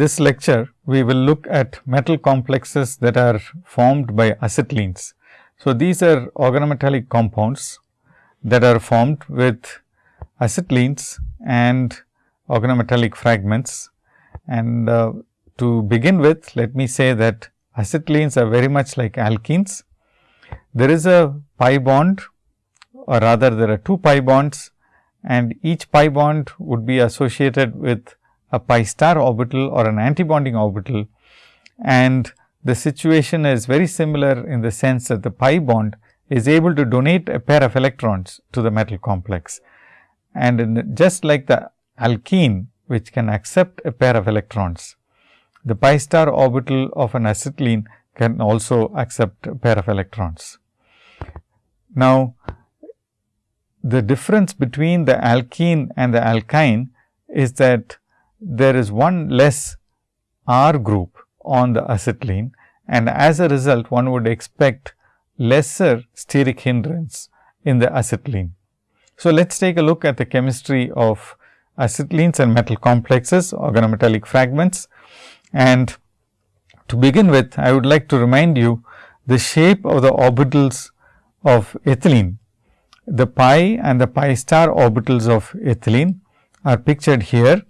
this lecture, we will look at metal complexes that are formed by acetylenes. So, these are organometallic compounds that are formed with acetylenes and organometallic fragments. And uh, to begin with, let me say that acetylenes are very much like alkenes. There is a pi bond or rather there are two pi bonds and each pi bond would be associated with a pi star orbital or an antibonding orbital. And the situation is very similar in the sense that the pi bond is able to donate a pair of electrons to the metal complex. And just like the alkene which can accept a pair of electrons, the pi star orbital of an acetylene can also accept a pair of electrons. Now, the difference between the alkene and the alkyne is that there is one less R group on the acetylene and as a result one would expect lesser steric hindrance in the acetylene. So, let us take a look at the chemistry of acetylenes and metal complexes organometallic fragments. And to begin with I would like to remind you the shape of the orbitals of ethylene. The pi and the pi star orbitals of ethylene are pictured here.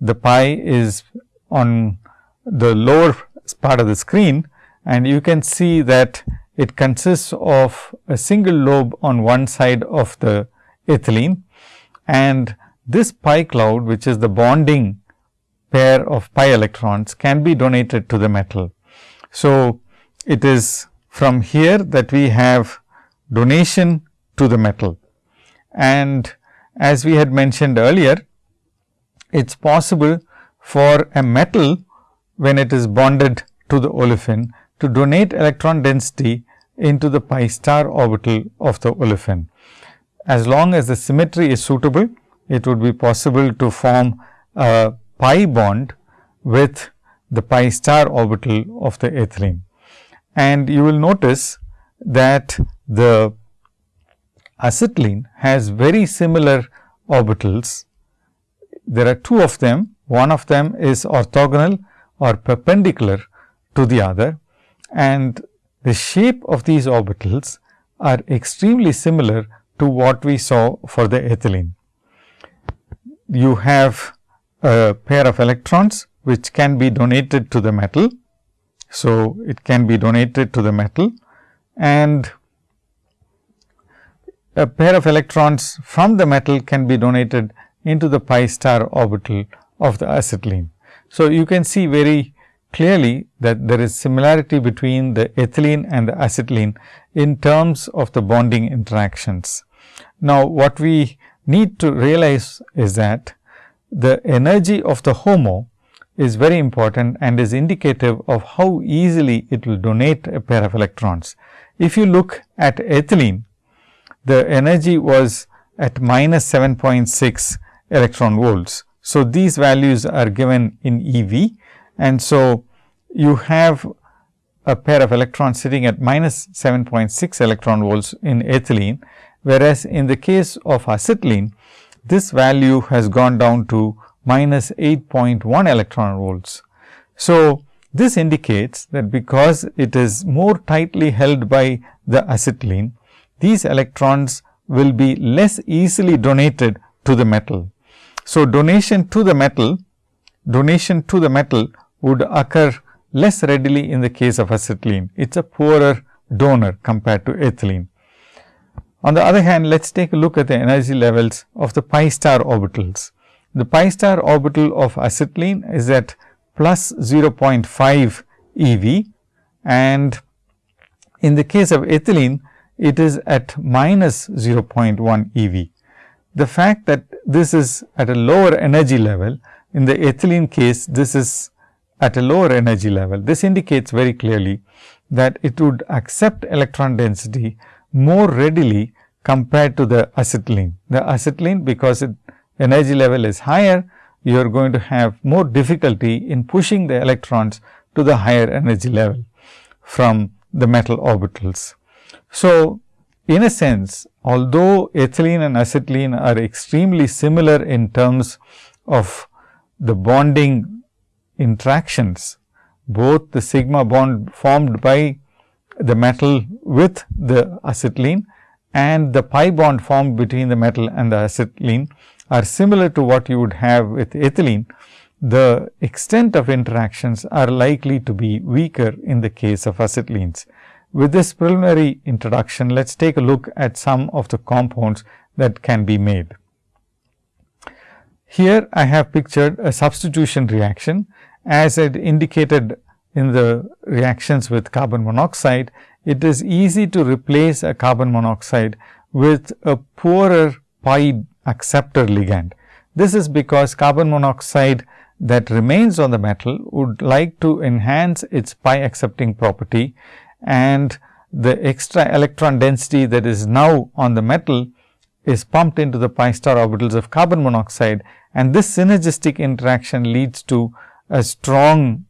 The pi is on the lower part of the screen and you can see that it consists of a single lobe on one side of the ethylene and this pi cloud which is the bonding pair of pi electrons can be donated to the metal. So, it is from here that we have donation to the metal. And as we had mentioned earlier, it is possible for a metal when it is bonded to the olefin to donate electron density into the pi star orbital of the olefin. As long as the symmetry is suitable, it would be possible to form a pi bond with the pi star orbital of the ethylene. And you will notice that the acetylene has very similar orbitals. There are two of them, one of them is orthogonal or perpendicular to the other and the shape of these orbitals are extremely similar to what we saw for the ethylene. You have a pair of electrons which can be donated to the metal. So, it can be donated to the metal and a pair of electrons from the metal can be donated into the pi star orbital of the acetylene. So, you can see very clearly that there is similarity between the ethylene and the acetylene in terms of the bonding interactions. Now, what we need to realize is that the energy of the HOMO is very important and is indicative of how easily it will donate a pair of electrons. If you look at ethylene, the energy was at minus 7.6 electron volts. So, these values are given in EV and so you have a pair of electrons sitting at minus 7.6 electron volts in ethylene, whereas in the case of acetylene, this value has gone down to minus 8.1 electron volts. So, this indicates that because it is more tightly held by the acetylene, these electrons will be less easily donated to the metal. So, donation to the metal, donation to the metal would occur less readily in the case of acetylene. It is a poorer donor compared to ethylene. On the other hand, let us take a look at the energy levels of the pi star orbitals. The pi star orbital of acetylene is at plus 0.5 eV and in the case of ethylene, it is at minus 0.1 eV. The fact that this is at a lower energy level, in the ethylene case, this is at a lower energy level. This indicates very clearly that it would accept electron density more readily compared to the acetylene. The acetylene because its energy level is higher, you are going to have more difficulty in pushing the electrons to the higher energy level from the metal orbitals. So, in a sense, although ethylene and acetylene are extremely similar in terms of the bonding interactions, both the sigma bond formed by the metal with the acetylene and the pi bond formed between the metal and the acetylene are similar to what you would have with ethylene, the extent of interactions are likely to be weaker in the case of acetylenes. With this preliminary introduction, let us take a look at some of the compounds that can be made. Here I have pictured a substitution reaction as I indicated in the reactions with carbon monoxide, it is easy to replace a carbon monoxide with a poorer pi acceptor ligand. This is because carbon monoxide that remains on the metal would like to enhance its pi accepting property and the extra electron density that is now on the metal is pumped into the pi star orbitals of carbon monoxide and this synergistic interaction leads to a strong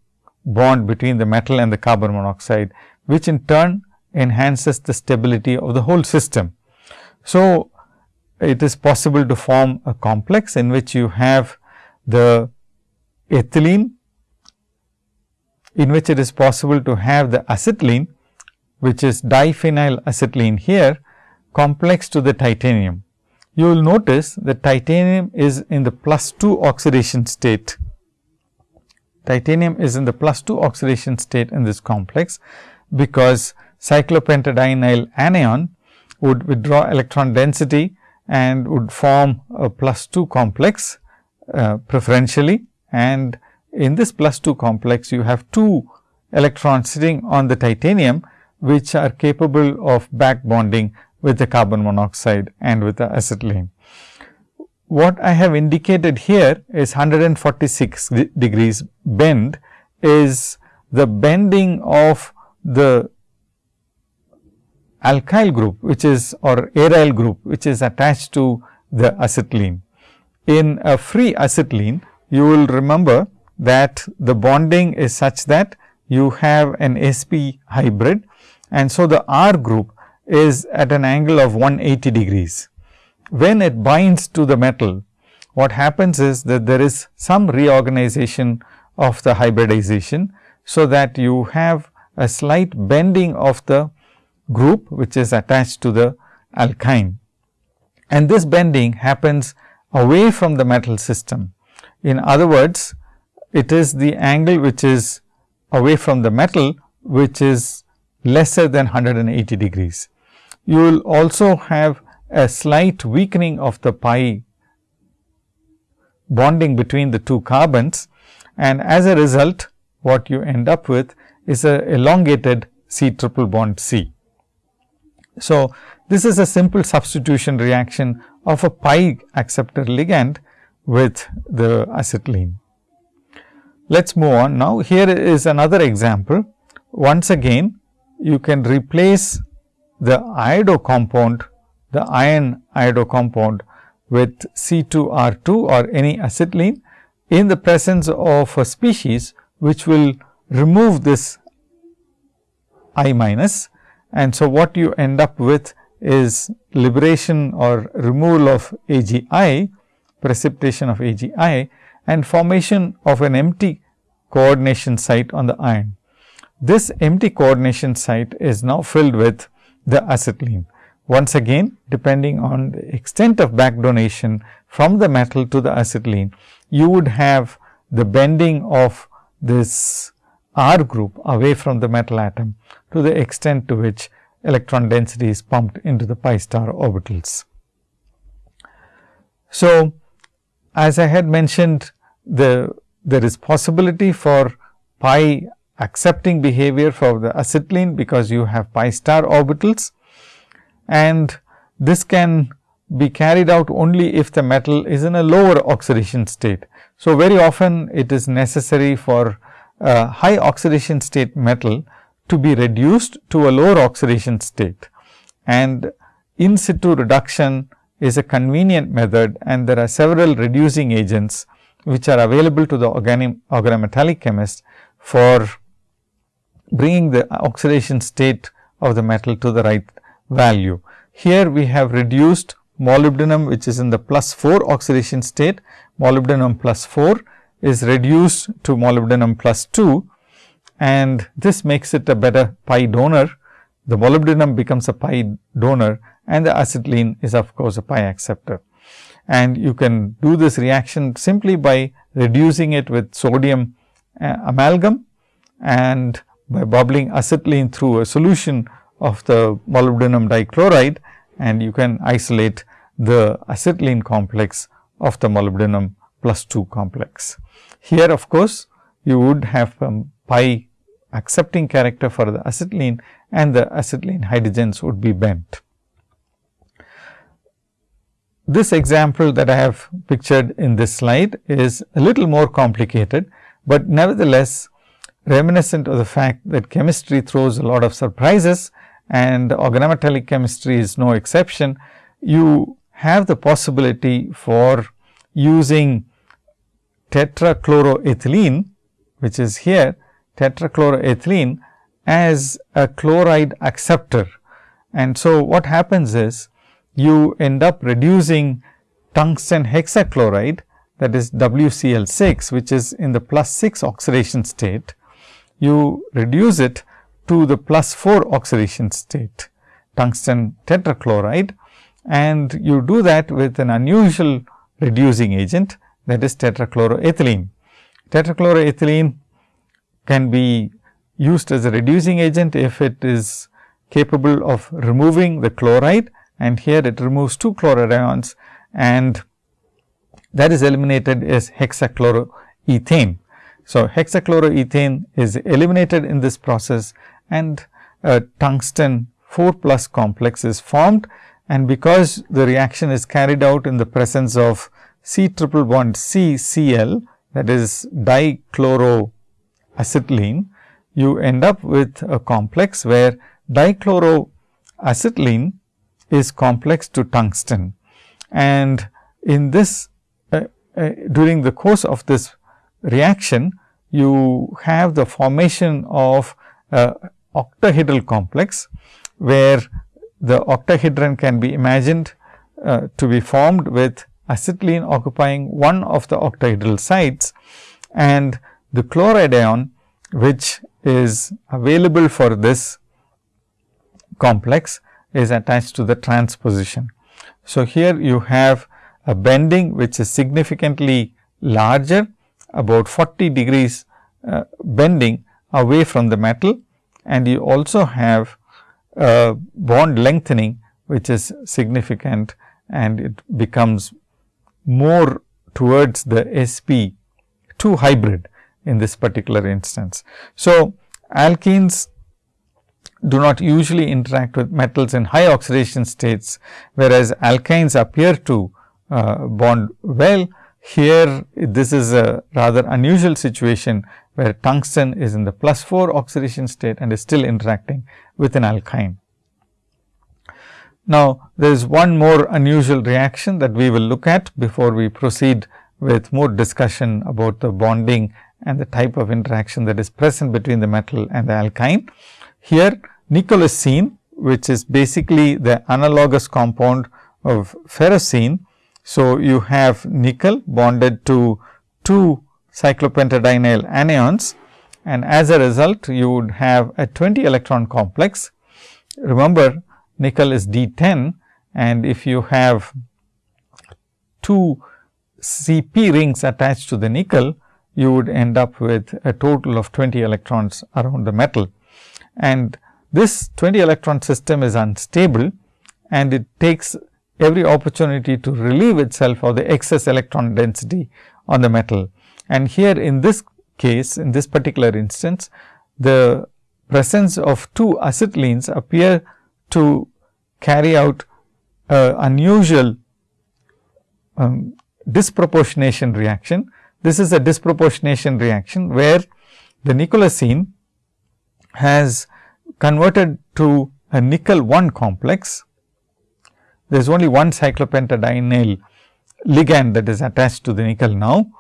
bond between the metal and the carbon monoxide, which in turn enhances the stability of the whole system. So, it is possible to form a complex in which you have the ethylene, in which it is possible to have the acetylene, which is diphenyl acetylene here, complex to the titanium. You will notice that titanium is in the plus 2 oxidation state. Titanium is in the plus 2 oxidation state in this complex, because cyclopentadienyl anion would withdraw electron density and would form a plus 2 complex uh, preferentially. And in this plus 2 complex, you have 2 electrons sitting on the titanium, which are capable of back bonding with the carbon monoxide and with the acetylene. What I have indicated here is 146 degrees bend is the bending of the alkyl group which is or aryl group which is attached to the acetylene. In a free acetylene you will remember that the bonding is such that you have an sp hybrid and so the R group is at an angle of 180 degrees. When it binds to the metal, what happens is that there is some reorganization of the hybridization. So, that you have a slight bending of the group which is attached to the alkyne and this bending happens away from the metal system. In other words, it is the angle which is away from the metal which is lesser than 180 degrees. You will also have a slight weakening of the pi bonding between the two carbons and as a result what you end up with is a elongated C triple bond C. So, this is a simple substitution reaction of a pi acceptor ligand with the acetylene. Let us move on now. Here is another example. Once again, you can replace the iodo compound, the iron iodo compound with C2R2 or any acetylene in the presence of a species which will remove this I minus and so, what you end up with is liberation or removal of AgI, precipitation of AgI and formation of an empty coordination site on the iron. This empty coordination site is now filled with the acetylene. Once again, depending on the extent of back donation from the metal to the acetylene, you would have the bending of this R group away from the metal atom to the extent to which electron density is pumped into the pi star orbitals. So, as I had mentioned the there is possibility for pi accepting behavior for the acetylene because you have pi star orbitals and this can be carried out only if the metal is in a lower oxidation state. So, very often it is necessary for a high oxidation state metal to be reduced to a lower oxidation state and in situ reduction is a convenient method and there are several reducing agents which are available to the organometallic chemist for bringing the oxidation state of the metal to the right value. Here we have reduced molybdenum which is in the plus 4 oxidation state, molybdenum plus 4 is reduced to molybdenum plus 2 and this makes it a better pi donor. The molybdenum becomes a pi donor and the acetylene is of course, a pi acceptor. And you can do this reaction simply by reducing it with sodium uh, amalgam and by bubbling acetylene through a solution of the molybdenum dichloride and you can isolate the acetylene complex of the molybdenum plus 2 complex. Here of course, you would have um, pi accepting character for the acetylene and the acetylene hydrogens would be bent. This example that I have pictured in this slide is a little more complicated, but nevertheless reminiscent of the fact that chemistry throws a lot of surprises and organometallic chemistry is no exception. You have the possibility for using tetrachloroethylene, which is here tetrachloroethylene as a chloride acceptor. And so, what happens is you end up reducing tungsten hexachloride that is WCl6, which is in the plus 6 oxidation state. You reduce it to the plus 4 oxidation state, tungsten tetrachloride and you do that with an unusual reducing agent that is tetrachloroethylene. Tetrachloroethylene can be used as a reducing agent if it is capable of removing the chloride and here it removes two chloride ions and that is eliminated as hexachloroethane. So, hexachloroethane is eliminated in this process and a tungsten 4 plus complex is formed and because the reaction is carried out in the presence of C triple bond C Cl that is dichloroacetylene, you end up with a complex where dichloroacetylene is complex to tungsten. And in this uh, uh, during the course of this reaction, you have the formation of octahedral complex, where the octahedron can be imagined uh, to be formed with acetylene occupying one of the octahedral sites and the chloride ion which is available for this complex is attached to the transposition. So, here you have a bending which is significantly larger about 40 degrees uh, bending away from the metal and you also have a bond lengthening which is significant and it becomes more towards the sp 2 hybrid in this particular instance. So, alkenes do not usually interact with metals in high oxidation states, whereas alkynes appear to uh, bond well. Here, this is a rather unusual situation where tungsten is in the plus 4 oxidation state and is still interacting with an alkyne. Now, there is one more unusual reaction that we will look at before we proceed with more discussion about the bonding and the type of interaction that is present between the metal and the alkyne. Here, seen, which is basically the analogous compound of ferrocene. So, you have nickel bonded to two cyclopentadienyl anions and as a result you would have a 20 electron complex. Remember nickel is D10 and if you have two CP rings attached to the nickel, you would end up with a total of 20 electrons around the metal. And this 20 electron system is unstable and it takes every opportunity to relieve itself of the excess electron density on the metal. And here in this case, in this particular instance, the presence of two acetylenes appear to carry out a unusual um, disproportionation reaction. This is a disproportionation reaction, where the nickelocene has converted to a nickel 1 complex. There is only one cyclopentadienyl ligand that is attached to the nickel now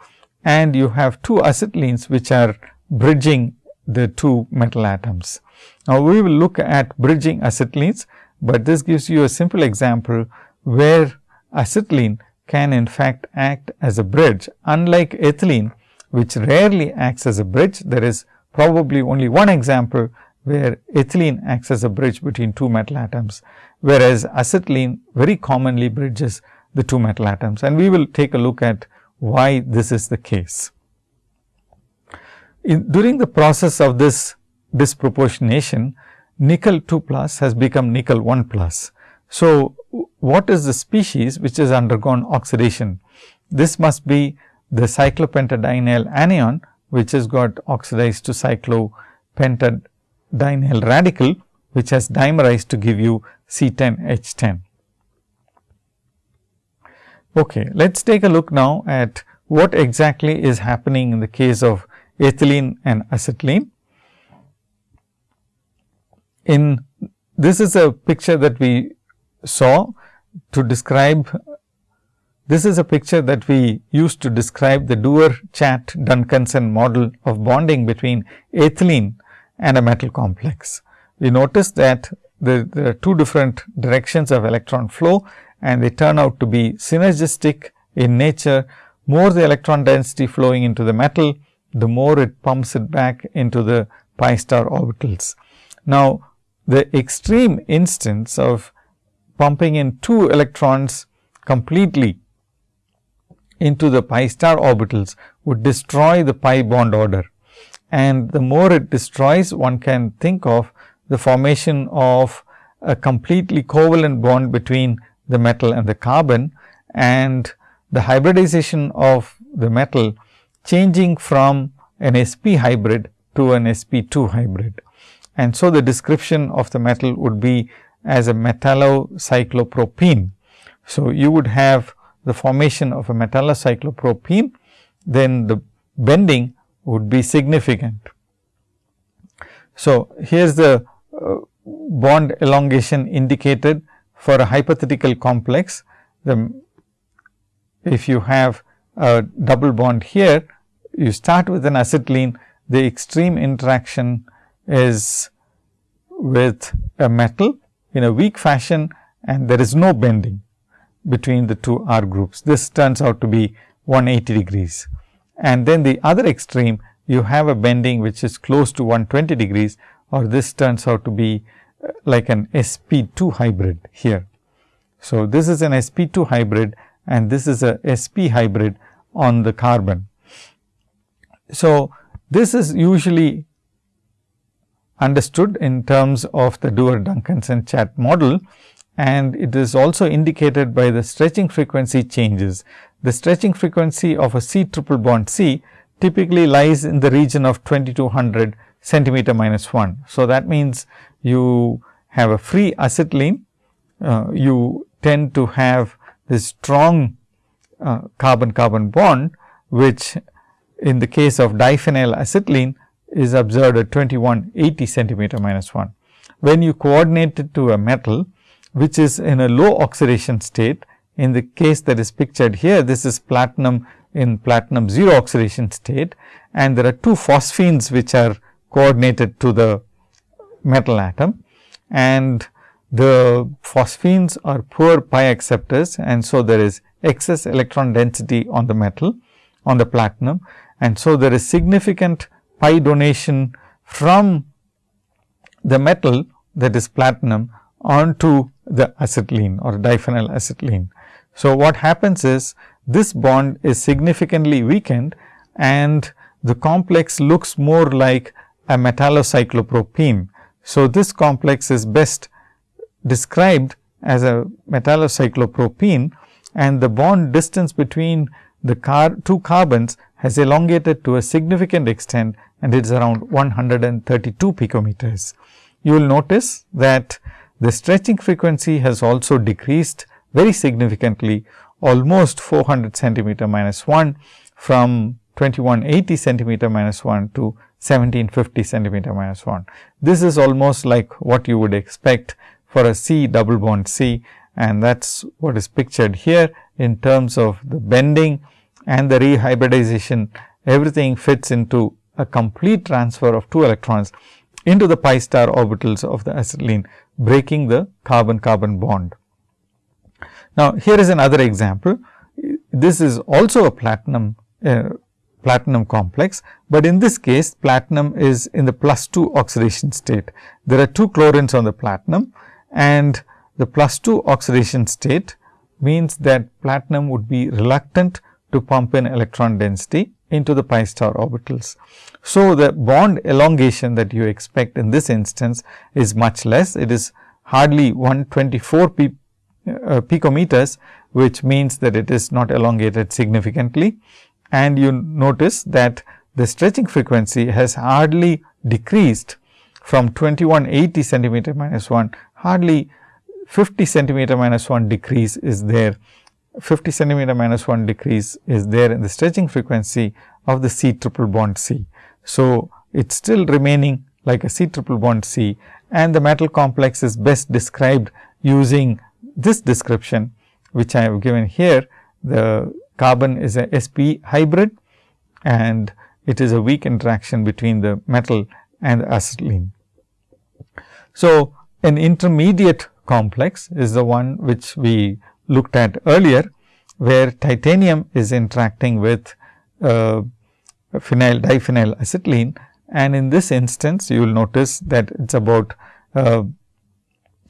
and you have two acetylenes which are bridging the two metal atoms. Now, we will look at bridging acetylenes, but this gives you a simple example where acetylene can in fact act as a bridge unlike ethylene which rarely acts as a bridge. There is probably only one example where ethylene acts as a bridge between two metal atoms, whereas acetylene very commonly bridges the two metal atoms and we will take a look at why this is the case. In, during the process of this disproportionation, nickel 2 plus has become nickel 1 plus. So, what is the species which has undergone oxidation? This must be the cyclopentadienyl anion, which has got oxidized to cyclopentadienyl radical, which has dimerized to give you C10H10. Okay, let us take a look now at what exactly is happening in the case of ethylene and acetylene. In this is a picture that we saw to describe this is a picture that we used to describe the Dewar Chatt Duncanson model of bonding between ethylene and a metal complex. We noticed that there, there, are two different directions of electron flow and they turn out to be synergistic in nature. More the electron density flowing into the metal, the more it pumps it back into the pi star orbitals. Now, the extreme instance of pumping in two electrons completely into the pi star orbitals would destroy the pi bond order. And the more it destroys, one can think of the formation of a completely covalent bond between the metal and the carbon and the hybridization of the metal changing from an sp hybrid to an sp2 hybrid. And so, the description of the metal would be as a metallocyclopropene. So, you would have the formation of a metallocyclopropene, then the bending would be significant. So, here is the Uh, bond elongation indicated for a hypothetical complex, the if you have a double bond here, you start with an acetylene, the extreme interaction is with a metal in a weak fashion and there is no bending between the two R groups. This turns out to be 180 degrees. And then the other extreme, you have a bending which is close to 120 degrees or this turns out to be uh, like an sp2 hybrid here. So, this is an sp2 hybrid and this is a sp hybrid on the carbon. So, this is usually understood in terms of the Dewar Duncanson Chatt model and it is also indicated by the stretching frequency changes. The stretching frequency of a C triple bond C typically lies in the region of 2200 centimeter minus 1. So, that means you have a free acetylene, uh, you tend to have this strong uh, carbon carbon bond, which in the case of diphenyl acetylene is observed at 2180 centimeter minus 1. When you coordinate it to a metal, which is in a low oxidation state, in the case that is pictured here, this is platinum in platinum 0 oxidation state and there are two phosphines which are coordinated to the metal atom and the phosphines are poor pi acceptors and so there is excess electron density on the metal on the platinum and so there is significant pi donation from the metal that is platinum onto the acetylene or diphenyl acetylene. So, what happens is this bond is significantly weakened and the complex looks more like a metallocyclopropene. So, this complex is best described as a metallocyclopropene and the bond distance between the car two carbons has elongated to a significant extent and it is around 132 picometers. You will notice that the stretching frequency has also decreased very significantly almost 400 centimeter minus 1 from 2180 centimeter minus 1 to 1750 centimeter minus 1. This is almost like what you would expect for a C double bond C and that is what is pictured here in terms of the bending and the rehybridization everything fits into a complete transfer of two electrons into the pi star orbitals of the acetylene breaking the carbon carbon bond. Now, here is another example. This is also a platinum uh, platinum complex, but in this case platinum is in the plus 2 oxidation state. There are two chlorines on the platinum and the plus 2 oxidation state means that platinum would be reluctant to pump in electron density into the pi star orbitals. So, the bond elongation that you expect in this instance is much less. It is hardly 124 p, uh, picometers, which means that it is not elongated significantly. And you notice that the stretching frequency has hardly decreased from 2180 centimeter minus 1, hardly 50 centimeter minus 1 decrease is there 50 centimeter minus 1 decrease is there in the stretching frequency of the C triple bond C. So, it is still remaining like a C triple bond C and the metal complex is best described using this description which I have given here. The carbon is a sp hybrid and it is a weak interaction between the metal and acetylene. So, an intermediate complex is the one which we looked at earlier, where titanium is interacting with uh, phenyl diphenyl acetylene and in this instance you will notice that it is about uh,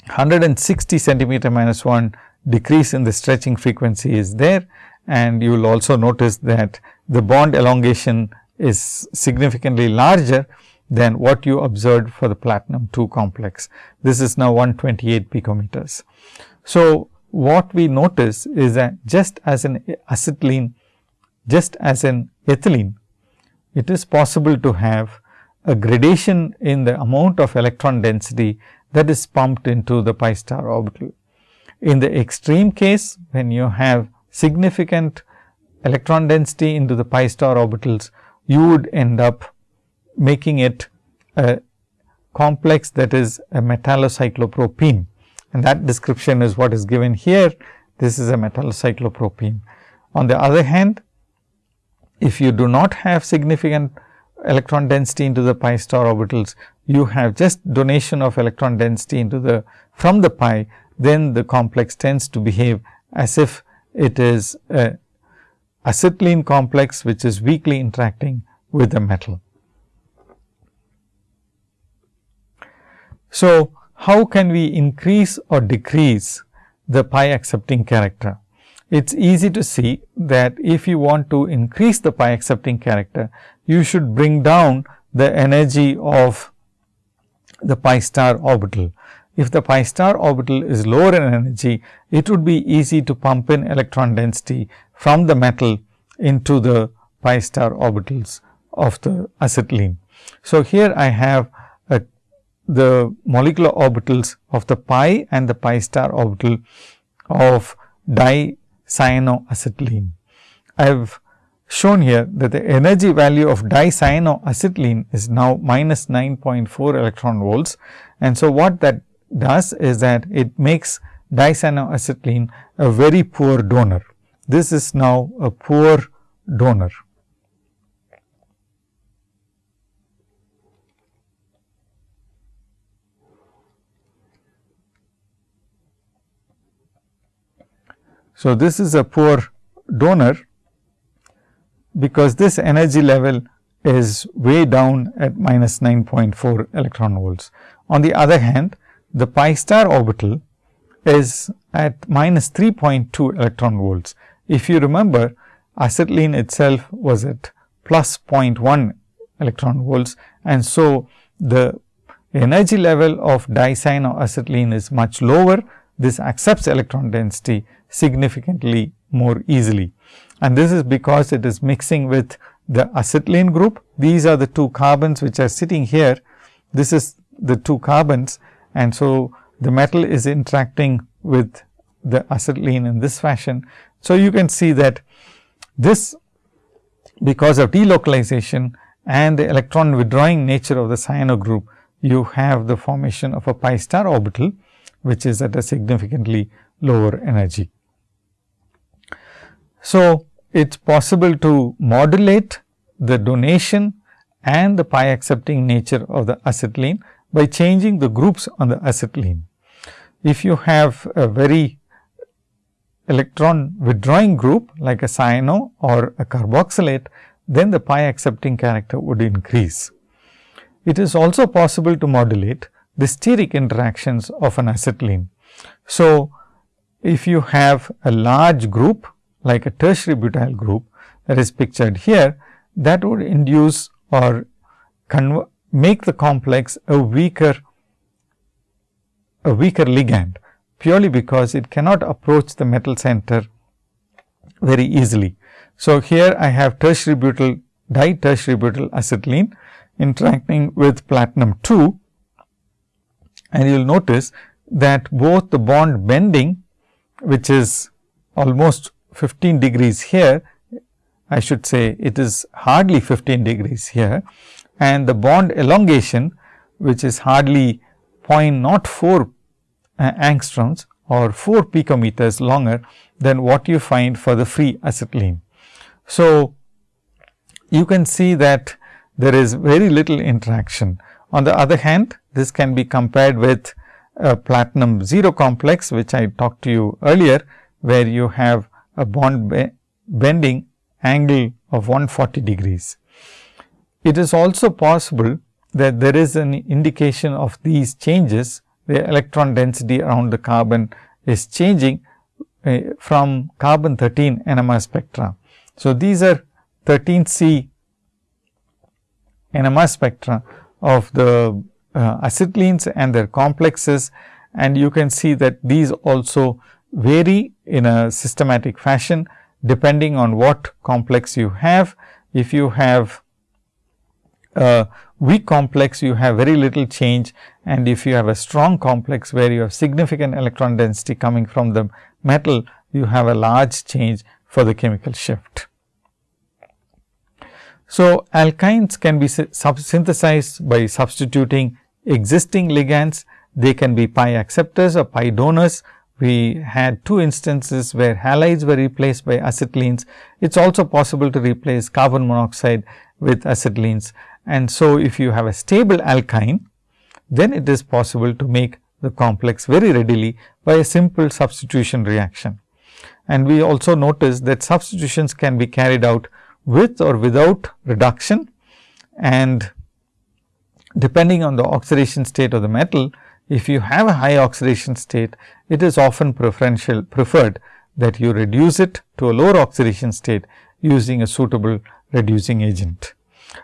160 centimeter minus 1 decrease in the stretching frequency is there and you will also notice that the bond elongation is significantly larger than what you observed for the platinum 2 complex. This is now 128 picometers. So, what we notice is that just as an acetylene, just as an ethylene, it is possible to have a gradation in the amount of electron density that is pumped into the pi star orbital. In the extreme case, when you have significant electron density into the pi star orbitals, you would end up making it a complex that is a metallocyclopropene and that description is what is given here. This is a metallocyclopropene. On the other hand, if you do not have significant electron density into the pi star orbitals, you have just donation of electron density into the from the pi, then the complex tends to behave as if it is a acetylene complex, which is weakly interacting with the metal. So, how can we increase or decrease the pi accepting character? It is easy to see that if you want to increase the pi accepting character, you should bring down the energy of the pi star orbital. If the pi star orbital is lower in energy, it would be easy to pump in electron density from the metal into the pi star orbitals of the acetylene. So, here I have uh, the molecular orbitals of the pi and the pi star orbital of dicyanoacetylene. I have shown here that the energy value of dicyanoacetylene is now minus 9.4 electron volts. And so, what that does is that it makes dicyanoacetylene a very poor donor. This is now a poor donor. So, this is a poor donor because this energy level is way down at minus 9.4 electron volts. On the other hand, the pi star orbital is at minus 3.2 electron volts. If you remember acetylene itself was at plus 0.1 electron volts and so the energy level of dicyanoacetylene is much lower. This accepts electron density significantly more easily. And this is because it is mixing with the acetylene group. These are the two carbons which are sitting here. This is the two carbons and so the metal is interacting with the acetylene in this fashion. So, you can see that this because of delocalization and the electron withdrawing nature of the cyano group, you have the formation of a pi star orbital, which is at a significantly lower energy. So, it is possible to modulate the donation and the pi accepting nature of the acetylene by changing the groups on the acetylene. If you have a very electron withdrawing group like a cyano or a carboxylate, then the pi accepting character would increase. It is also possible to modulate the steric interactions of an acetylene. So, if you have a large group like a tertiary butyl group that is pictured here, that would induce or make the complex a weaker a weaker ligand purely because it cannot approach the metal center very easily. So, here I have tertiary butyl di-tertiary butyl acetylene interacting with platinum 2 and you will notice that both the bond bending which is almost 15 degrees here, I should say it is hardly 15 degrees here and the bond elongation which is hardly 0.04 uh, angstroms or 4 picometers longer than what you find for the free acetylene. So, you can see that there is very little interaction. On the other hand, this can be compared with a platinum 0 complex, which I talked to you earlier, where you have a bond be bending angle of 140 degrees. It is also possible that there is an indication of these changes, the electron density around the carbon is changing uh, from carbon 13 NMR spectra. So, these are 13 C NMR spectra of the uh, acetylenes and their complexes and you can see that these also vary in a systematic fashion depending on what complex you have. If you have a weak complex, you have very little change and if you have a strong complex where you have significant electron density coming from the metal, you have a large change for the chemical shift. So, alkynes can be synthesized by substituting existing ligands. They can be pi acceptors or pi donors. We had two instances where halides were replaced by acetylenes. It is also possible to replace carbon monoxide with acetylenes. And so, if you have a stable alkyne, then it is possible to make the complex very readily by a simple substitution reaction. And we also notice that substitutions can be carried out with or without reduction and depending on the oxidation state of the metal, if you have a high oxidation state, it is often preferential preferred that you reduce it to a lower oxidation state using a suitable reducing agent.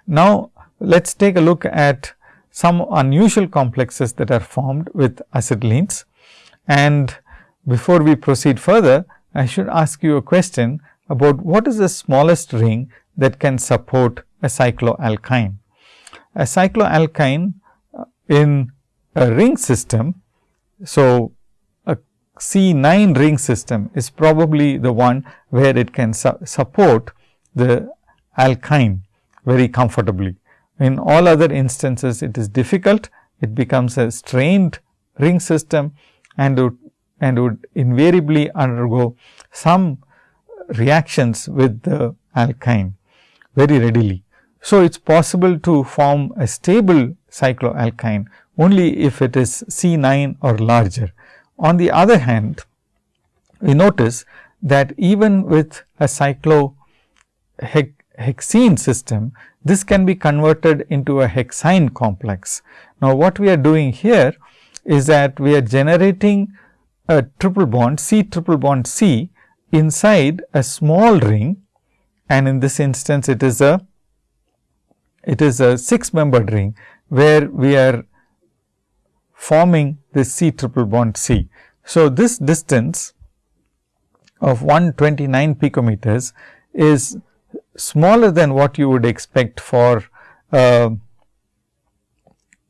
Now, let us take a look at some unusual complexes that are formed with acetylenes. And before we proceed further, I should ask you a question about what is the smallest ring that can support a cycloalkyne. A cycloalkyne uh, in a ring system, so a C9 ring system is probably the one where it can su support the alkyne very comfortably. In all other instances, it is difficult, it becomes a strained ring system and would, and would invariably undergo some reactions with the alkyne very readily. So, it is possible to form a stable cycloalkyne only if it is C 9 or larger. On the other hand, we notice that even with a cyclohexene system, this can be converted into a hexyne complex. Now, what we are doing here is that we are generating a triple bond C triple bond C inside a small ring and in this instance it is a it is a 6 membered ring where we are forming this C triple bond C. So, this distance of 129 picometers is smaller than what you would expect for uh,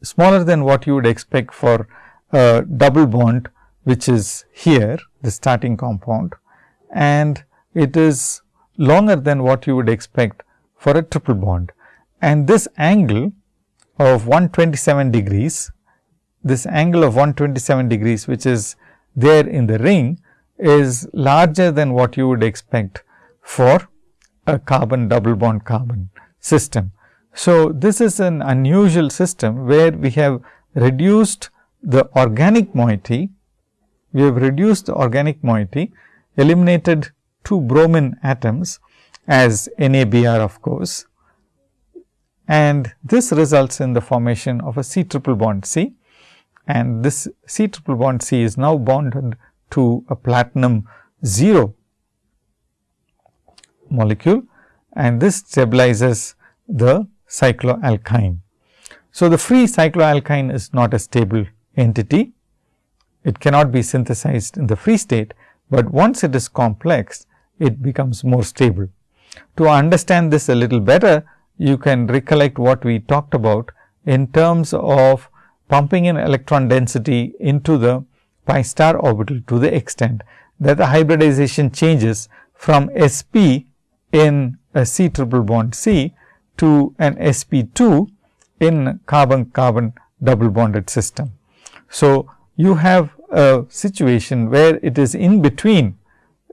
smaller than what you would expect for a double bond which is here the starting compound and it is longer than what you would expect for a triple bond. And this angle of 127 degrees, this angle of 127 degrees which is there in the ring is larger than what you would expect for a carbon double bond carbon system. So, this is an unusual system where we have reduced the organic moiety, we have reduced the organic moiety eliminated two bromine atoms as NABR of course and this results in the formation of a C triple bond C and this C triple bond C is now bonded to a platinum 0 molecule and this stabilizes the cycloalkyne. So, the free cycloalkyne is not a stable entity. It cannot be synthesized in the free state, but once it is complex, it becomes more stable. To understand this a little better, you can recollect what we talked about in terms of pumping in electron density into the pi star orbital to the extent that the hybridization changes from sp in a C triple bond C to an sp 2 in carbon carbon double bonded system. So, you have a situation where it is in between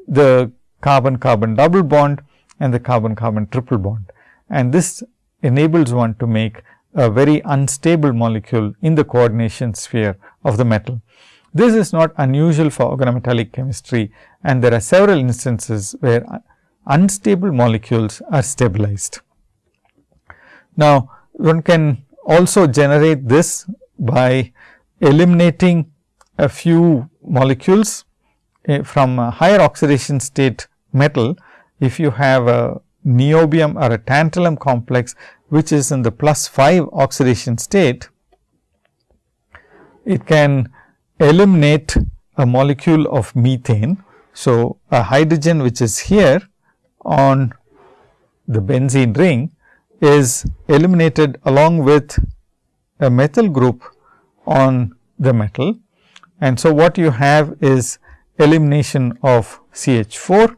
the carbon carbon double bond and the carbon carbon triple bond and this enables one to make a very unstable molecule in the coordination sphere of the metal. This is not unusual for organometallic chemistry and there are several instances where unstable molecules are stabilized. Now, one can also generate this by eliminating a few molecules uh, from a higher oxidation state metal. If you have a niobium or a tantalum complex, which is in the plus 5 oxidation state, it can eliminate a molecule of methane. So, a hydrogen which is here on the benzene ring is eliminated along with a methyl group on the metal. And so, what you have is elimination of CH 4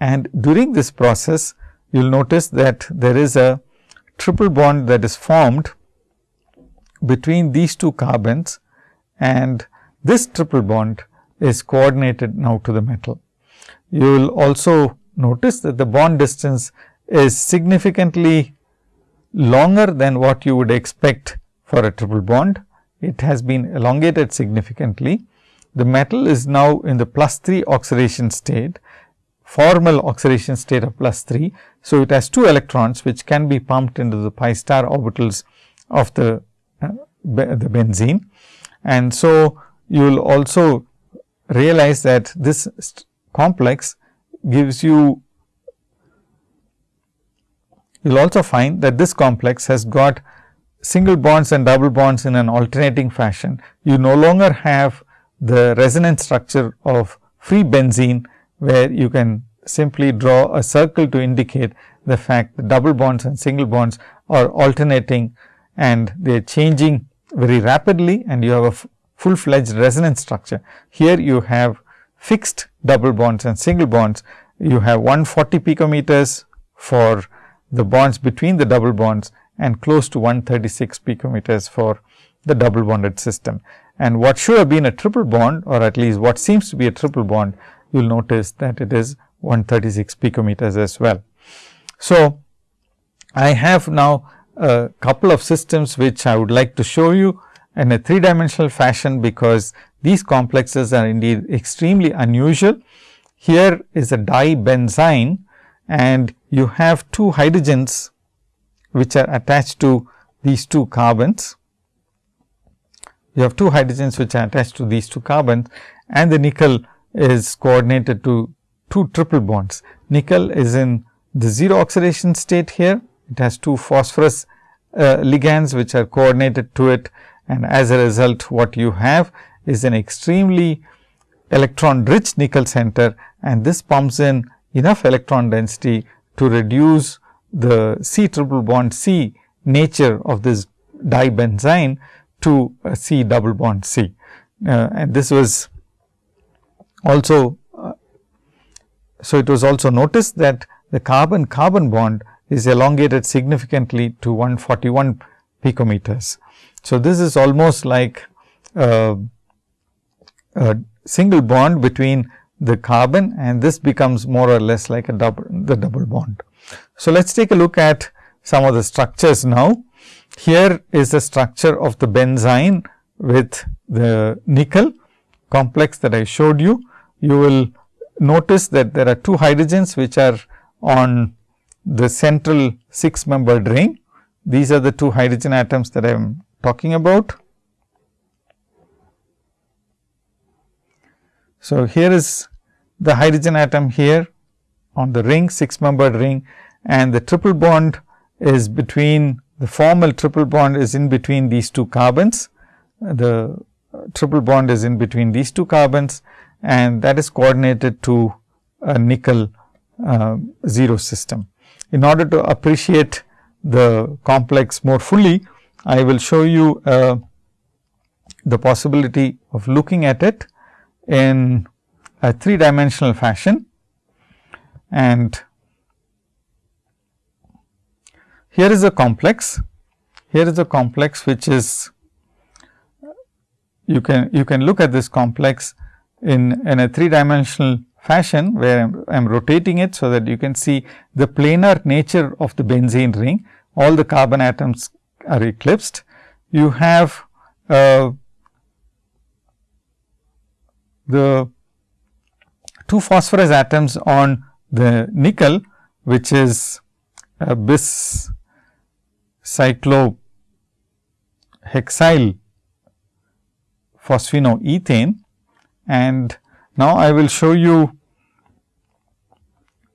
and during this process you will notice that there is a triple bond that is formed between these two carbons and this triple bond is coordinated now to the metal. You will also notice that the bond distance is significantly longer than what you would expect for a triple bond. It has been elongated significantly. The metal is now in the plus 3 oxidation state, formal oxidation state of plus 3. So, it has 2 electrons which can be pumped into the pi star orbitals of the, uh, the benzene. And so, you will also realize that this complex gives you you will also find that this complex has got single bonds and double bonds in an alternating fashion. You no longer have the resonance structure of free benzene, where you can simply draw a circle to indicate the fact that double bonds and single bonds are alternating and they are changing very rapidly and you have a full fledged resonance structure. Here you have fixed double bonds and single bonds, you have 140 picometers for the bonds between the double bonds and close to 136 picometers for the double bonded system. And what should have been a triple bond or at least what seems to be a triple bond, you will notice that it is 136 picometers as well. So, I have now a couple of systems which I would like to show you in a three dimensional fashion, because these complexes are indeed extremely unusual. Here is a dibenzene and you have two hydrogens which are attached to these two carbons. You have two hydrogens which are attached to these two carbons and the nickel is coordinated to two triple bonds. Nickel is in the 0 oxidation state here. It has two phosphorus uh, ligands which are coordinated to it and as a result what you have is an extremely electron rich nickel center and this pumps in enough electron density to reduce the C triple bond C nature of this dibenzene to a C double bond C. Uh, and this was also, uh, so it was also noticed that the carbon carbon bond is elongated significantly to 141 picometers. So, this is almost like a single bond between the carbon and this becomes more or less like a double the double bond. So, let us take a look at some of the structures now. Here is the structure of the benzene with the nickel complex that I showed you. You will notice that there are two hydrogens which are on the central 6 membered ring. These are the two hydrogen atoms that I am talking about. So, here is the hydrogen atom here on the ring 6 membered ring and the triple bond is between the formal triple bond is in between these two carbons. The triple bond is in between these two carbons and that is coordinated to a nickel uh, 0 system. In order to appreciate the complex more fully, I will show you uh, the possibility of looking at it in a three dimensional fashion. And here is a complex, here is a complex which is you can you can look at this complex in, in a three dimensional fashion where I am rotating it. So, that you can see the planar nature of the benzene ring all the carbon atoms are eclipsed. You have uh, the two phosphorus atoms on the nickel which is a bis cyclohexyl phosphinoethane and now I will show you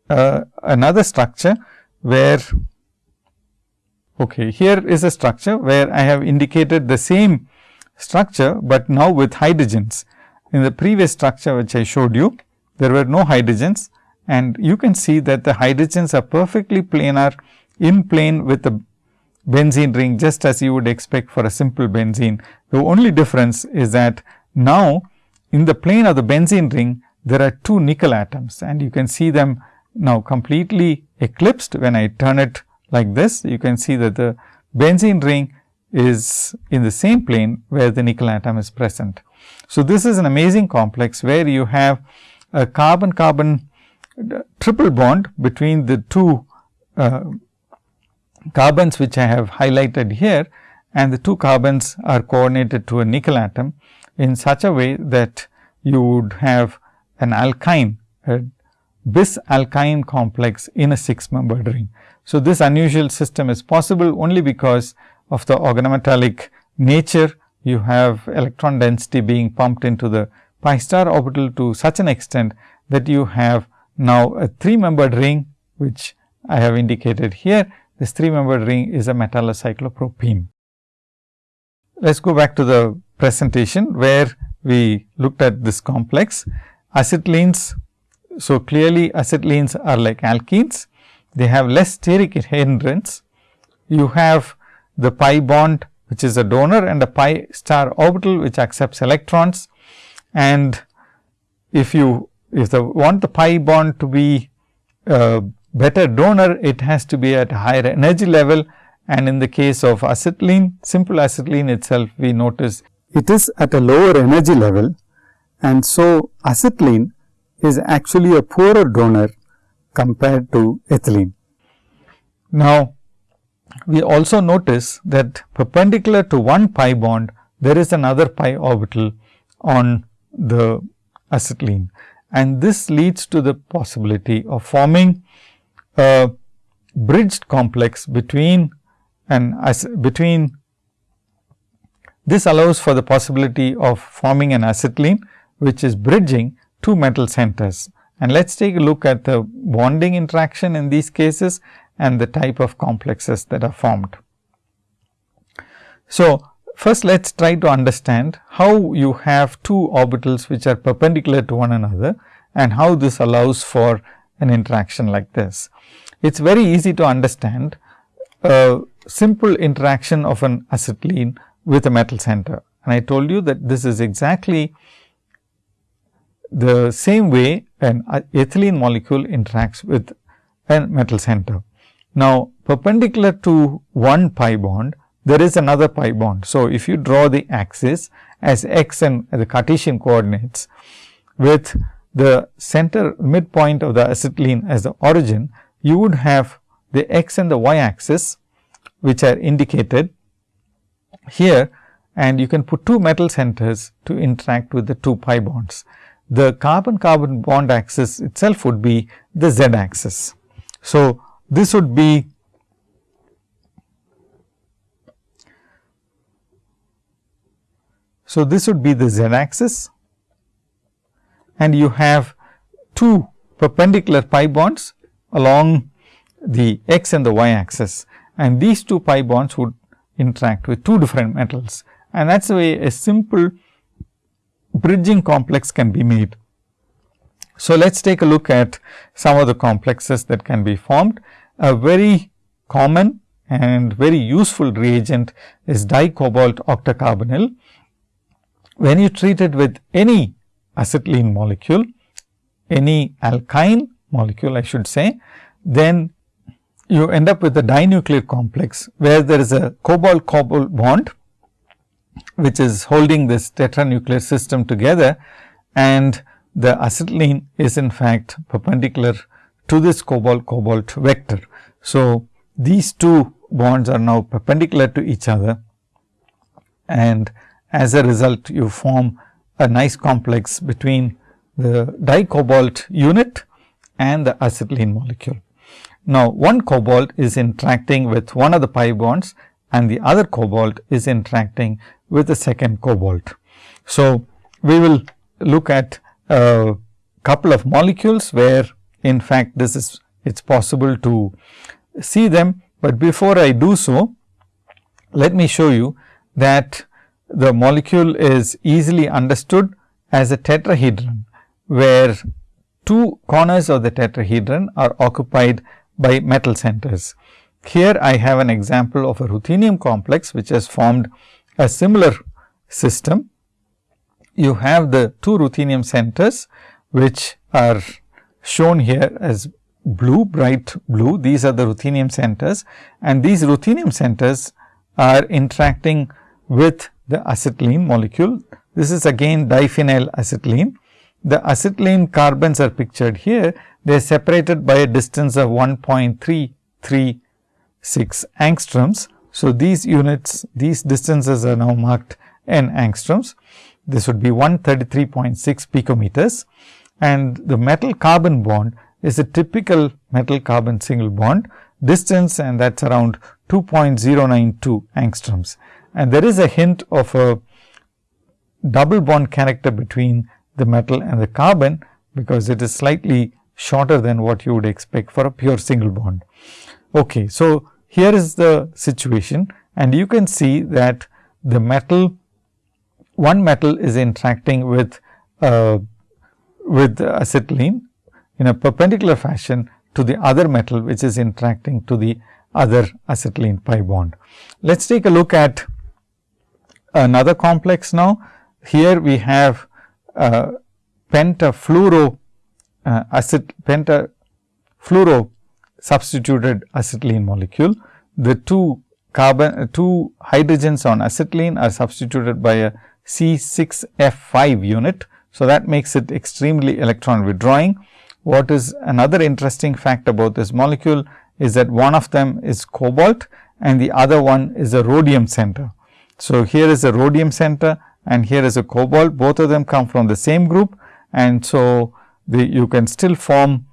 uh, another structure where okay, here is a structure where I have indicated the same structure, but now with hydrogens. In the previous structure which I showed you, there were no hydrogens and you can see that the hydrogens are perfectly planar in plane with the benzene ring just as you would expect for a simple benzene. The only difference is that now in the plane of the benzene ring there are two nickel atoms and you can see them now completely eclipsed when I turn it like this. You can see that the benzene ring is in the same plane where the nickel atom is present. So, this is an amazing complex where you have a carbon carbon triple bond between the two uh, carbons which I have highlighted here and the two carbons are coordinated to a nickel atom in such a way that you would have an alkyne a bis alkyne complex in a 6 membered ring. So, this unusual system is possible only because of the organometallic nature. You have electron density being pumped into the pi star orbital to such an extent that you have now a 3 membered ring, which I have indicated here. This 3 membered ring is a metallocyclopropene. Let us go back to the presentation, where we looked at this complex. Acetylenes so, clearly acetylenes are like alkenes, they have less steric hindrance. You have the pi bond which is a donor and a pi star orbital which accepts electrons. And if you if the want the pi bond to be a better donor, it has to be at a higher energy level. And in the case of acetylene, simple acetylene itself, we notice it is at a lower energy level. And so, acetylene is actually a poorer donor compared to ethylene. Now, we also notice that perpendicular to one pi bond, there is another pi orbital on the acetylene and this leads to the possibility of forming a bridged complex between and between this allows for the possibility of forming an acetylene which is bridging two metal centers. And let us take a look at the bonding interaction in these cases and the type of complexes that are formed. So, first let us try to understand how you have two orbitals which are perpendicular to one another and how this allows for an interaction like this. It is very easy to understand a simple interaction of an acetylene with a metal center. And I told you that this is exactly the same way an uh, ethylene molecule interacts with a metal center. Now, perpendicular to one pi bond, there is another pi bond. So, if you draw the axis as x and the Cartesian coordinates with the center midpoint of the acetylene as the origin, you would have the x and the y axis which are indicated here and you can put two metal centers to interact with the two pi bonds the carbon carbon bond axis itself would be the z axis. So, this would be So, this would be the z axis. And you have two perpendicular pi bonds along the x and the y axis. And these two pi bonds would interact with two different metals. And that is the way a simple bridging complex can be made. So, let us take a look at some of the complexes that can be formed. A very common and very useful reagent is dicobalt octacarbonyl. When you treat it with any acetylene molecule, any alkyne molecule I should say, then you end up with a dinuclear complex, where there is a cobalt cobalt bond, which is holding this tetranuclear system together and the acetylene is in fact perpendicular to this cobalt cobalt vector. So, these two bonds are now perpendicular to each other and as a result you form a nice complex between the dicobalt unit and the acetylene molecule. Now, one cobalt is interacting with one of the pi bonds and the other cobalt is interacting with the second cobalt. So, we will look at a couple of molecules where in fact, this is it is possible to see them, but before I do so, let me show you that the molecule is easily understood as a tetrahedron, where two corners of the tetrahedron are occupied by metal centers. Here I have an example of a ruthenium complex, which has formed a similar system. You have the two ruthenium centers, which are shown here as blue, bright blue. These are the ruthenium centers and these ruthenium centers are interacting with the acetylene molecule. This is again diphenyl acetylene. The acetylene carbons are pictured here. They are separated by a distance of 1.336 angstroms. So, these units, these distances are now marked n angstroms. This would be 133.6 picometers and the metal carbon bond is a typical metal carbon single bond distance and that is around 2.092 angstroms. And there is a hint of a double bond character between the metal and the carbon, because it is slightly shorter than what you would expect for a pure single bond. Okay, so, here is the situation and you can see that the metal one metal is interacting with uh, with acetylene in a perpendicular fashion to the other metal which is interacting to the other acetylene pi bond. Let us take a look at another complex now. Here we have uh, pentafluoro uh, pentafluoro substituted acetylene molecule. The two carbon uh, two hydrogens on acetylene are substituted by a C6F5 unit. So, that makes it extremely electron withdrawing. What is another interesting fact about this molecule is that one of them is cobalt and the other one is a rhodium center. So, here is a rhodium center and here is a cobalt both of them come from the same group and so the, you can still form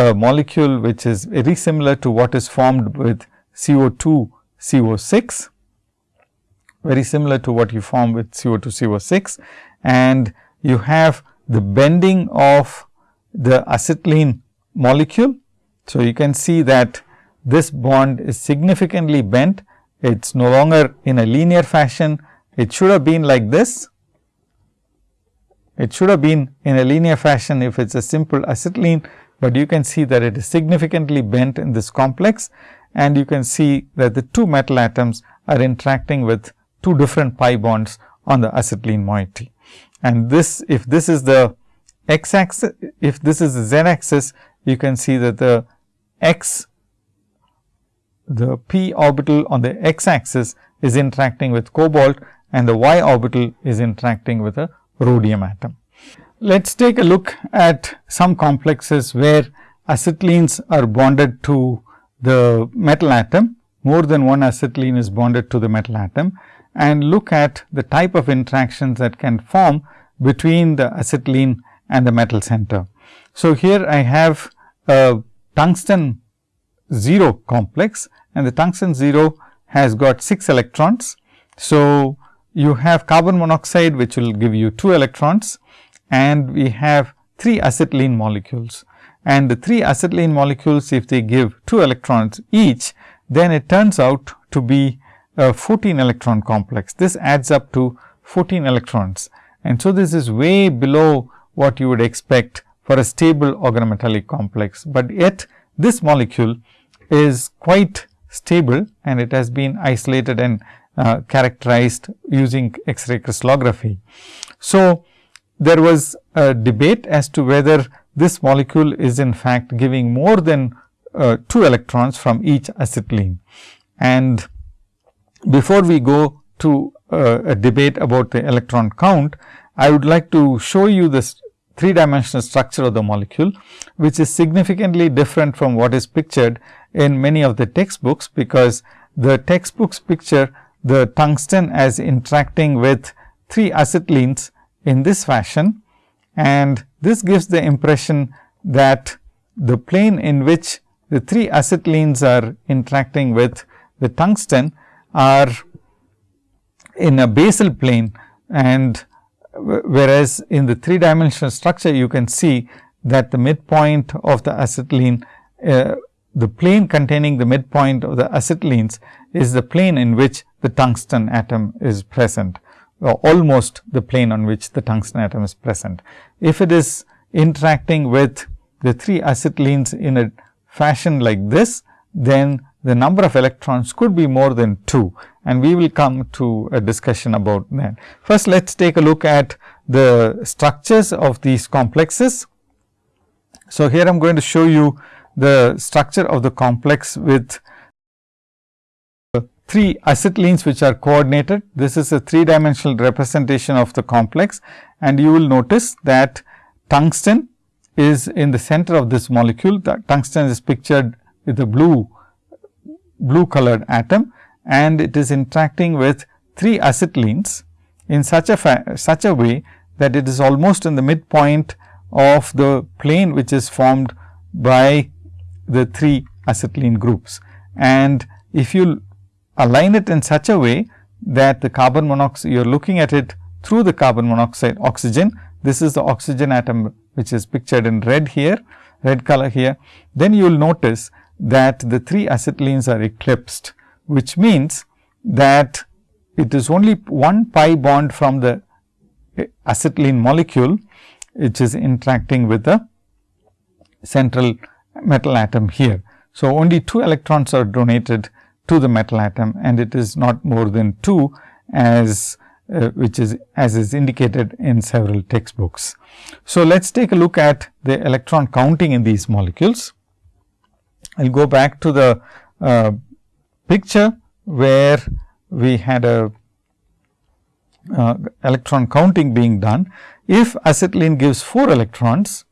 a molecule which is very similar to what is formed with CO2 CO6 very similar to what you form with CO2 CO6 and you have the bending of the acetylene molecule. So, you can see that this bond is significantly bent. It is no longer in a linear fashion. It should have been like this. It should have been in a linear fashion if it is a simple acetylene, but you can see that it is significantly bent in this complex and you can see that the two metal atoms are interacting with two different pi bonds on the acetylene moiety. And this if this is the x axis, if this is the z axis, you can see that the x the p orbital on the x axis is interacting with cobalt and the y orbital is interacting with a rhodium atom. Let us take a look at some complexes where acetylenes are bonded to the metal atom, more than one acetylene is bonded to the metal atom and look at the type of interactions that can form between the acetylene and the metal center. So, here I have a tungsten 0 complex and the tungsten 0 has got 6 electrons. So, you have carbon monoxide which will give you 2 electrons and we have 3 acetylene molecules. And the 3 acetylene molecules if they give 2 electrons each, then it turns out to be a 14 electron complex. This adds up to 14 electrons. And so, this is way below what you would expect for a stable organometallic complex, but yet this molecule is quite stable and it has been isolated and uh, characterized using X-ray crystallography. So, there was a debate as to whether this molecule is in fact giving more than uh, 2 electrons from each acetylene. And before we go to uh, a debate about the electron count, I would like to show you this three dimensional structure of the molecule, which is significantly different from what is pictured in many of the textbooks, because the textbooks picture the tungsten as interacting with three acetylenes in this fashion and this gives the impression that the plane in which the three acetylenes are interacting with the tungsten are in a basal plane and whereas in the three dimensional structure you can see that the midpoint of the acetylene uh, the plane containing the midpoint of the acetylenes is the plane in which the tungsten atom is present almost the plane on which the tungsten atom is present. If it is interacting with the three acetylenes in a fashion like this, then the number of electrons could be more than 2 and we will come to a discussion about that. First, let us take a look at the structures of these complexes. So, here I am going to show you the structure of the complex with three acetylenes which are coordinated. This is a three dimensional representation of the complex and you will notice that tungsten is in the center of this molecule. The tungsten is pictured with a blue blue colored atom and it is interacting with three acetylenes in such a such a way that it is almost in the midpoint of the plane which is formed by the three acetylene groups. And if you align it in such a way that the carbon monoxide, you are looking at it through the carbon monoxide oxygen. This is the oxygen atom which is pictured in red here, red color here. Then you will notice that the three acetylenes are eclipsed, which means that it is only one pi bond from the acetylene molecule, which is interacting with the central metal atom here. So, only 2 electrons are donated to the metal atom and it is not more than 2 as uh, which is as is indicated in several textbooks. So, let us take a look at the electron counting in these molecules. I will go back to the uh, picture where we had a uh, electron counting being done. If acetylene gives 4 electrons,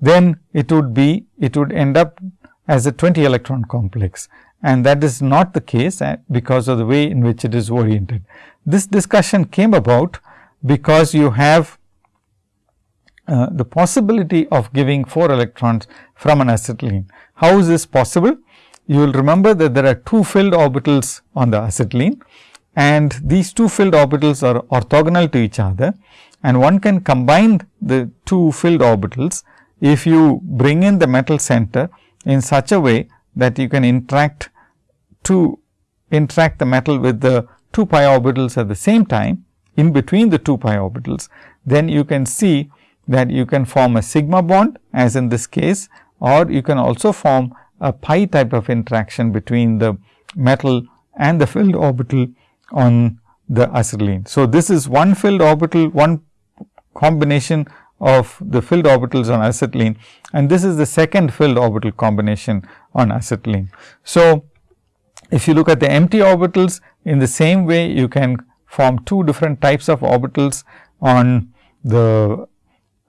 then it would be it would end up as a 20 electron complex and that is not the case uh, because of the way in which it is oriented. This discussion came about because you have uh, the possibility of giving 4 electrons from an acetylene. How is this possible? You will remember that there are two filled orbitals on the acetylene and these two filled orbitals are orthogonal to each other and one can combine the two filled orbitals if you bring in the metal center in such a way that you can interact to interact the metal with the 2 pi orbitals at the same time in between the 2 pi orbitals, then you can see that you can form a sigma bond as in this case or you can also form a pi type of interaction between the metal and the filled orbital on the acetylene. So, this is one filled orbital, one combination of the filled orbitals on acetylene and this is the second filled orbital combination on acetylene. So, if you look at the empty orbitals in the same way you can form two different types of orbitals on the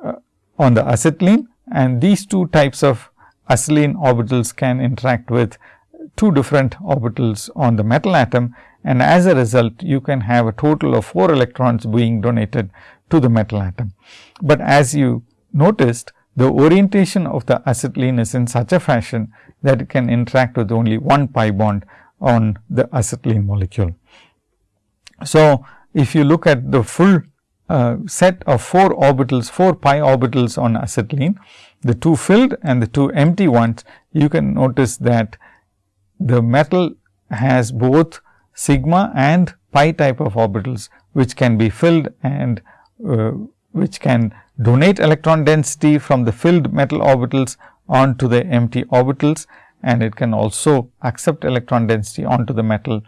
uh, on the acetylene and these two types of acetylene orbitals can interact with two different orbitals on the metal atom and as a result you can have a total of 4 electrons being donated to the metal atom. But as you noticed the orientation of the acetylene is in such a fashion that it can interact with only one pi bond on the acetylene molecule. So, if you look at the full uh, set of 4 orbitals, 4 pi orbitals on acetylene, the two filled and the two empty ones, you can notice that the metal has both sigma and pi type of orbitals, which can be filled and uh, which can donate electron density from the filled metal orbitals onto the empty orbitals and it can also accept electron density onto the metal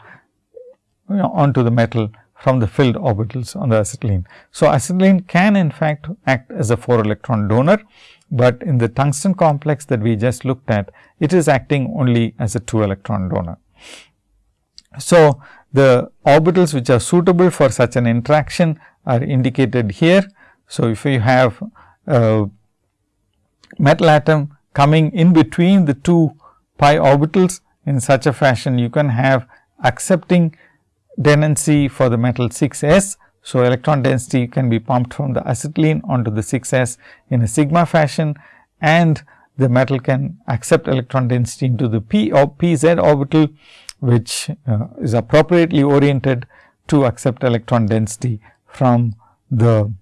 onto the metal from the filled orbitals on the acetylene. So, acetylene can in fact act as a 4 electron donor, but in the tungsten complex that we just looked at, it is acting only as a 2 electron donor. So, the orbitals which are suitable for such an interaction are indicated here. So, if you have a metal atom coming in between the two pi orbitals in such a fashion, you can have accepting tendency for the metal 6 s. So, electron density can be pumped from the acetylene onto the 6 s in a sigma fashion and the metal can accept electron density into the p or p z orbital which uh, is appropriately oriented to accept electron density from the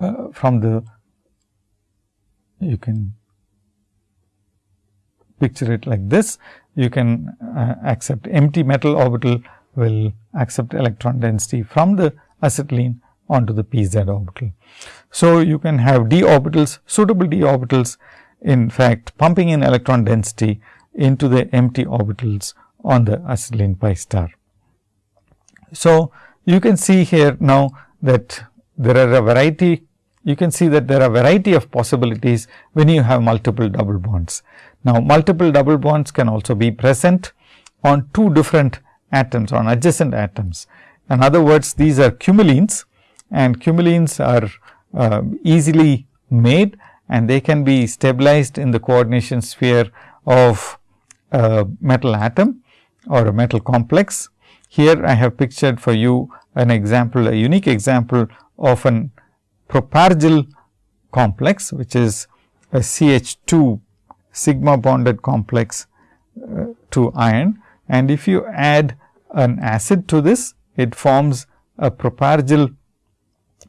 uh, from the you can picture it like this you can uh, accept empty metal orbital will accept electron density from the acetylene onto the pz orbital. So, you can have d orbitals suitable d orbitals in fact pumping in electron density into the empty orbitals on the acetylene pi star. So, you can see here now that there are a variety you can see that there are variety of possibilities when you have multiple double bonds. Now, multiple double bonds can also be present on two different atoms on adjacent atoms. In other words, these are cumulenes and cumulenes are uh, easily made and they can be stabilized in the coordination sphere of a metal atom or a metal complex. Here I have pictured for you an example, a unique example of an propargyl complex, which is a CH2 sigma bonded complex uh, to iron. And if you add an acid to this, it forms a propargyl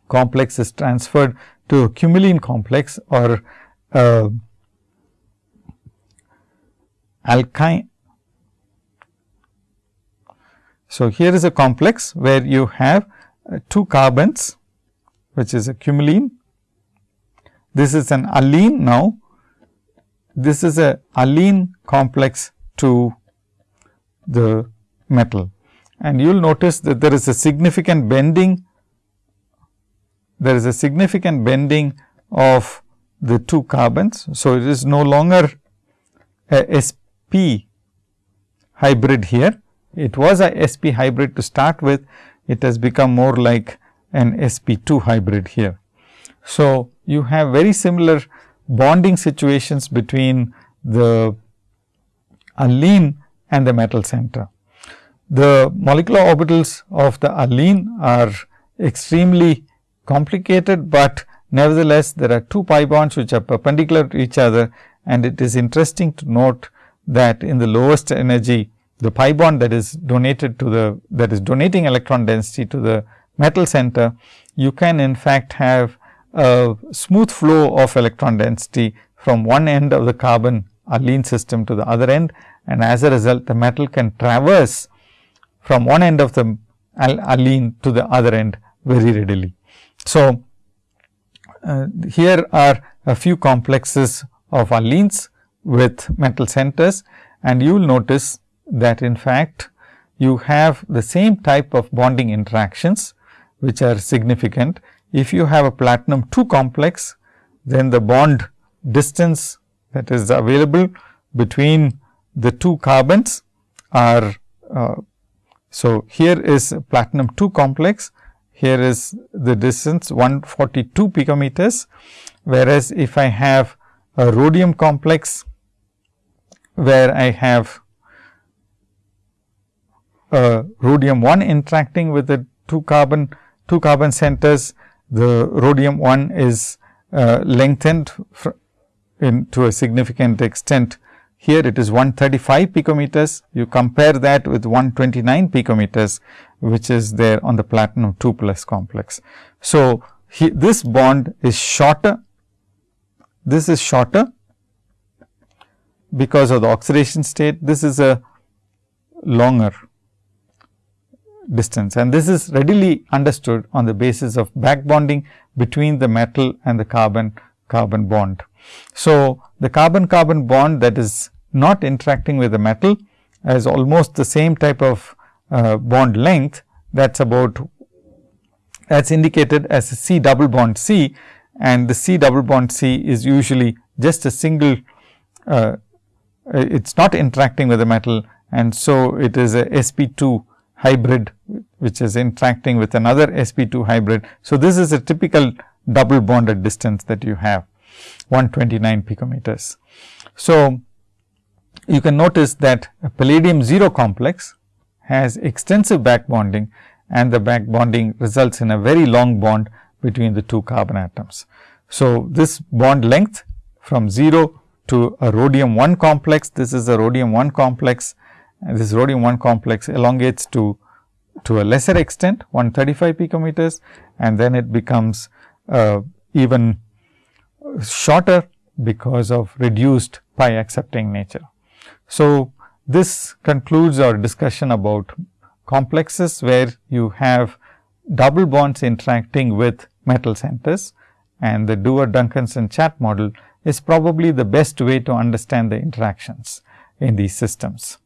complex is transferred to a cumulene complex or uh, alkyne. So, here is a complex where you have uh, two carbons which is a cumulene. This is an allene now this is a allene complex to the metal and you will notice that there is a significant bending there is a significant bending of the two carbons. So, it is no longer a sp hybrid here it was a sp hybrid to start with it has become more like an sp2 hybrid here. So, you have very similar bonding situations between the allene and the metal center. The molecular orbitals of the allene are extremely complicated, but nevertheless there are two pi bonds which are perpendicular to each other and it is interesting to note that in the lowest energy the pi bond that is donated to the that is donating electron density to the metal center, you can in fact have a smooth flow of electron density from one end of the carbon allene system to the other end. And as a result the metal can traverse from one end of the allene to the other end very readily. So, uh, here are a few complexes of allenes with metal centers. And you will notice that in fact, you have the same type of bonding interactions which are significant if you have a platinum 2 complex, then the bond distance that is available between the two carbons are. Uh, so, here is platinum 2 complex, here is the distance 142 picometers, whereas, if I have a rhodium complex where I have a rhodium 1 interacting with the two carbon two carbon centers the rhodium 1 is uh, lengthened in to a significant extent. Here it is 135 picometers. You compare that with 129 picometers, which is there on the platinum 2 plus complex. So, he, this bond is shorter. This is shorter because of the oxidation state. This is a longer distance. And this is readily understood on the basis of back bonding between the metal and the carbon carbon bond. So, the carbon carbon bond that is not interacting with the metal has almost the same type of uh, bond length that is about that is indicated as a C double bond C. And the C double bond C is usually just a single uh, it is not interacting with the metal. And so it is a sp2 hybrid which is interacting with another sp2 hybrid. So, this is a typical double bonded distance that you have 129 picometers. So, you can notice that a palladium 0 complex has extensive back bonding and the back bonding results in a very long bond between the two carbon atoms. So, this bond length from 0 to a rhodium 1 complex, this is a rhodium 1 complex and this rhodium 1 complex elongates to to a lesser extent 135 picometers and then it becomes uh, even shorter because of reduced pi accepting nature. So, this concludes our discussion about complexes where you have double bonds interacting with metal centers and the Dewar Duncanson Chatt model is probably the best way to understand the interactions in these systems.